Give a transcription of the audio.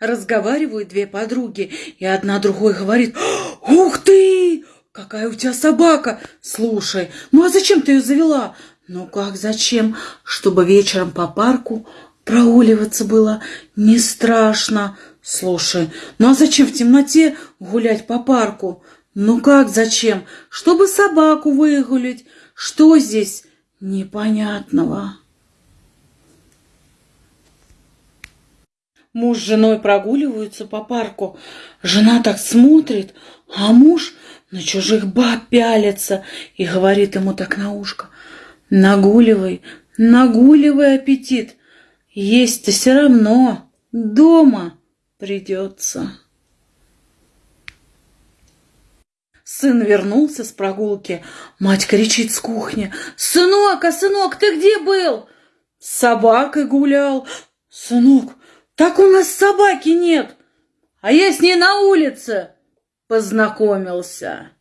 Разговаривают две подруги, и одна другой говорит, «Ух ты! Какая у тебя собака! Слушай, ну а зачем ты ее завела?» «Ну как зачем? Чтобы вечером по парку прогуливаться было не страшно. Слушай, ну а зачем в темноте гулять по парку? Ну как зачем? Чтобы собаку выгулять. Что здесь непонятного?» Муж с женой прогуливаются по парку. Жена так смотрит, а муж на чужих баб пялится и говорит ему так на ушко. Нагуливай, нагуливай аппетит. Есть-то все равно дома придется. Сын вернулся с прогулки. Мать кричит с кухни. «Сынок, а сынок, ты где был?» «С собакой гулял». «Сынок, так у нас собаки нет, а я с ней на улице познакомился.